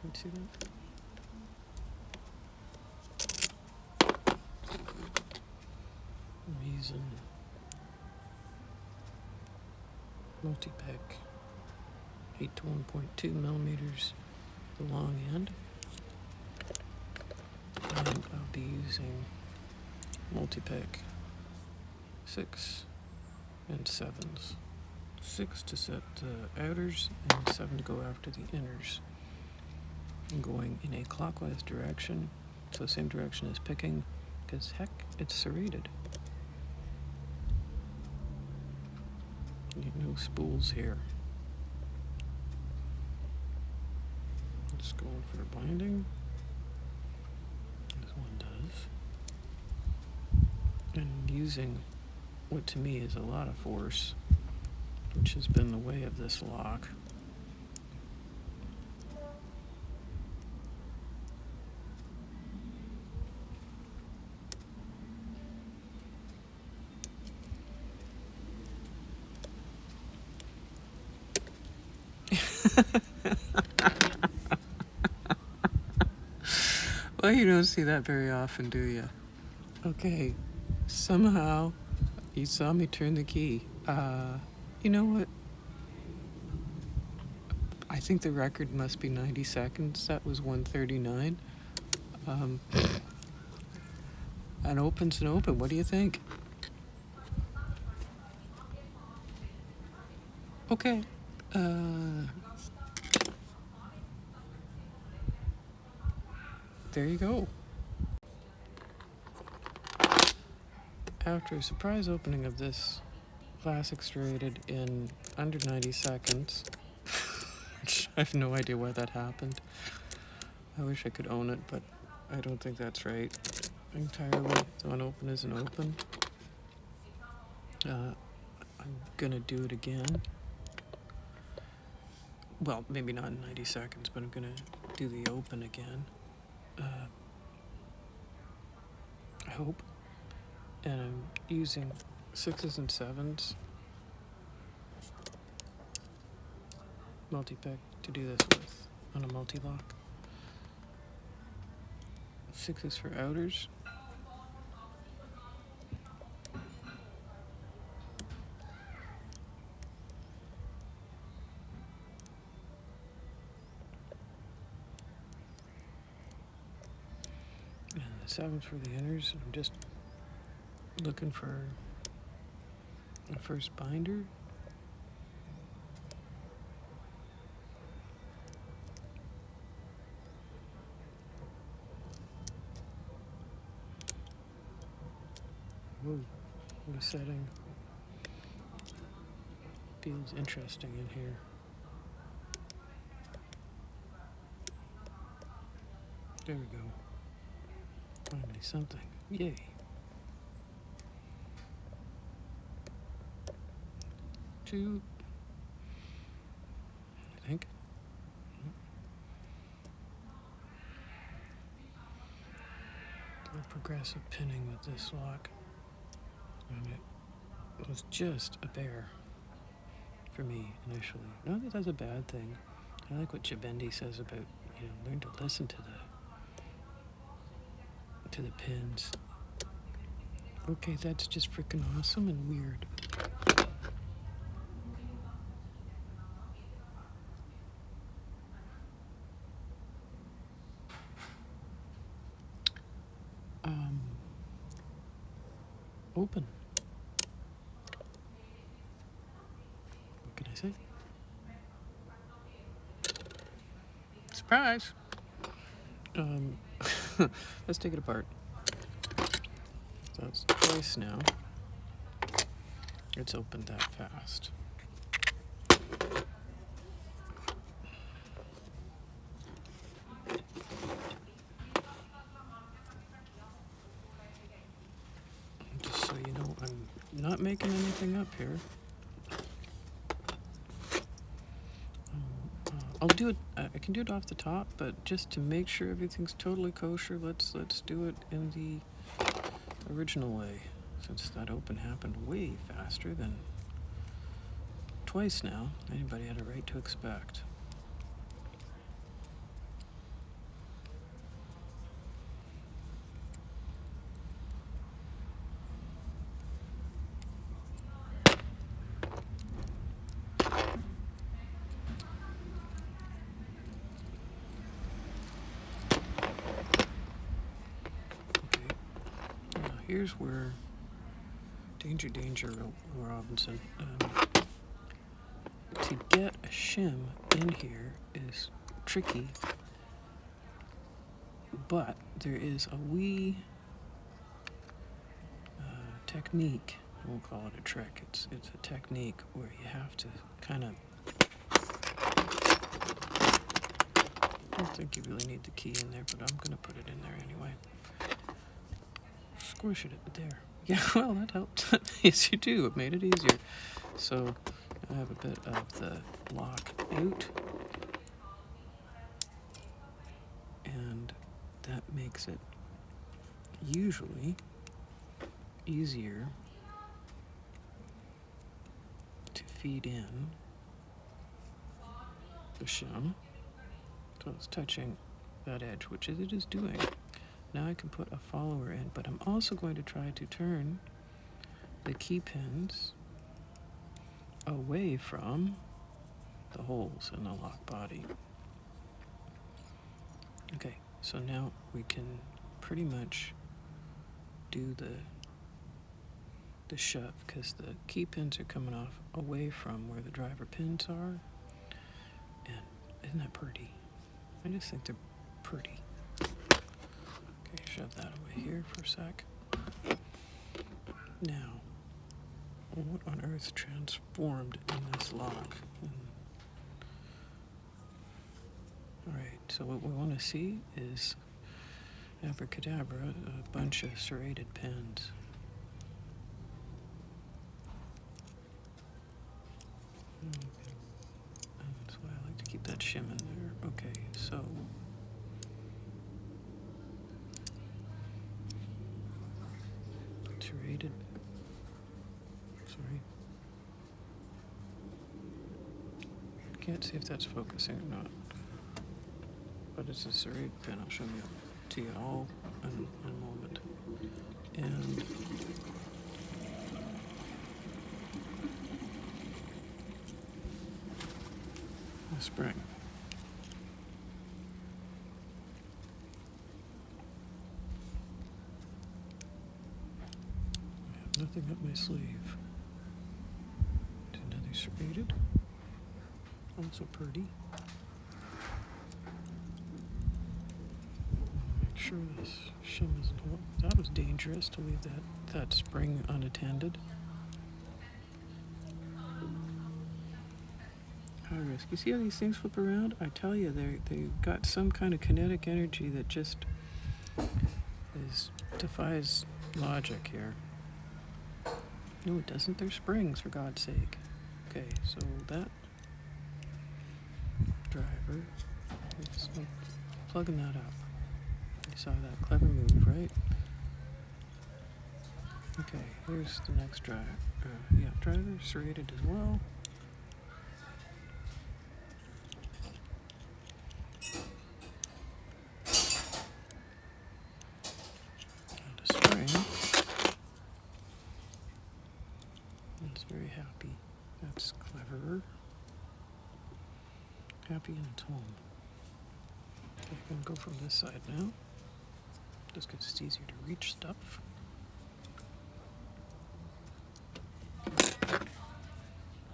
Can see that? Using Multi-pick 8 to 1.2 millimeters the long end. And I'll be using Multi-pick 6 and 7s. 6 to set the outers and 7 to go after the inners. I'm going in a clockwise direction, so same direction as picking, because heck, it's serrated. no spools here. Just going for binding. This one does. And using what to me is a lot of force, which has been the way of this lock. well, you don't see that very often, do you? Okay, somehow you saw me turn the key. Uh, you know what? I think the record must be 90 seconds. That was 139. Um, an open's an open. What do you think? Okay. Uh, there you go. After a surprise opening of this classic serrated in under 90 seconds, which I have no idea why that happened. I wish I could own it, but I don't think that's right entirely. The an open isn't open. Uh, I'm gonna do it again. Well, maybe not in 90 seconds, but I'm gonna do the open again. Uh, I hope. And I'm using sixes and sevens Multi-pick to do this with on a Mul-T-Lock. Sixes for outers. And the sevens for the inners. I'm just looking for a first binder. Ooh, what a setting. Feels interesting in here. There we go. Finally something. Yay. Two. I think. progressive pinning with this lock. And it was just a bear for me initially. Not that that's a bad thing. I like what Chabendi says about, you know, learn to listen to the to the pins. Okay, that's just freaking awesome and weird. Um, open. Say? Surprise! Um, let's take it apart. It's twice now. It's opened that fast. Just so you know, I'm not making anything up here. I'll do it. Uh, I can do it off the top, but just to make sure everything's totally kosher, let's let's do it in the original way. Since that open happened way faster than twice now, anybody had a right to expect. Here's where danger, danger, Robinson. Um, to get a shim in here is tricky, but there is a wee uh, technique. Won't call it a trick. It's it's a technique where you have to kind of. I don't think you really need the key in there, but I'm gonna put it in there anyway. Squish it there. Yeah, well that helped. yes, you do. It made it easier. So I have a bit of the lock out, and that makes it usually easier to feed in the shim. So it's touching that edge, which it is doing. Now I can put a follower in, but I'm also going to try to turn the key pins away from the holes in the lock body. Okay, so now we can pretty much do the the shove because the key pins are coming off away from where the driver pins are. And isn't that pretty? I just think they're pretty. Shove that away here for a sec. Now, what on earth transformed in this lock? Alright, so what we want to see is abracadabra, a bunch of serrated pins. Hmm, okay. That's why I like to keep that shim in there. Okay, so serrated. Sorry. Can't see if that's focusing or not. But it's a serrated pin. I'll show you to you all in, in a moment. And a spring. I have nothing up my sleeve. Also pretty. Make sure this shim isn't. Oh, that was dangerous to leave that that spring unattended. High risk. You see how these things flip around? I tell you, they they got some kind of kinetic energy that just is defies logic here. No, it doesn't. They're springs, for God's sake. Okay, so that driver is plugging that up. You saw that clever move, right? Okay, here's the next driver. Uh, yeah, driver serrated as well. And a spring. It's very happy. That's cleverer. Happy in its home. I'm gonna go from this side now. Just because it's easier to reach stuff.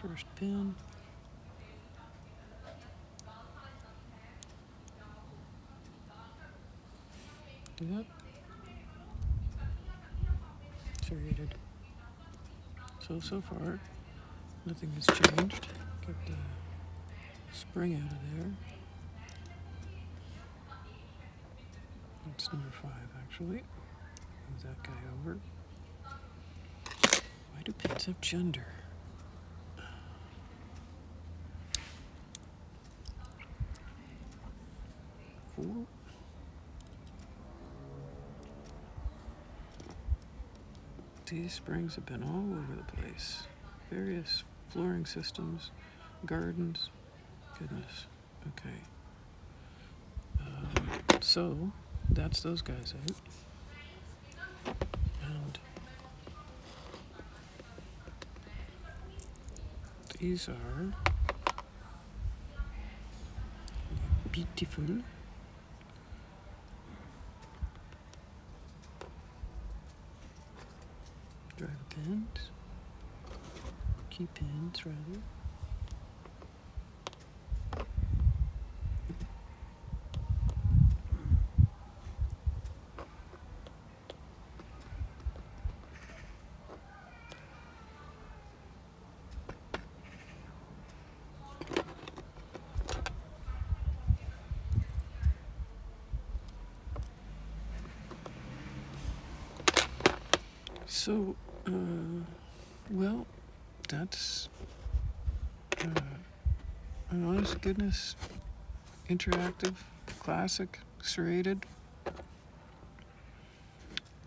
First pin. Do that. Serrated. So, so far, nothing has changed. Spring out of there. That's number five, actually. Move that guy over. Why do pins have gender? Four. These springs have been all over the place. Various flooring systems, gardens. Goodness. Okay. Um, so, that's those guys out. And these are beautiful. Driver pins. Key pins, rather. So, uh, well, that's uh, an honest goodness interactive classic serrated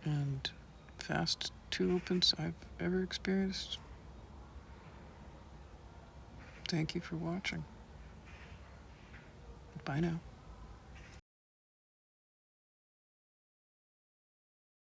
and fast two opens I've ever experienced. Thank you for watching. Bye now.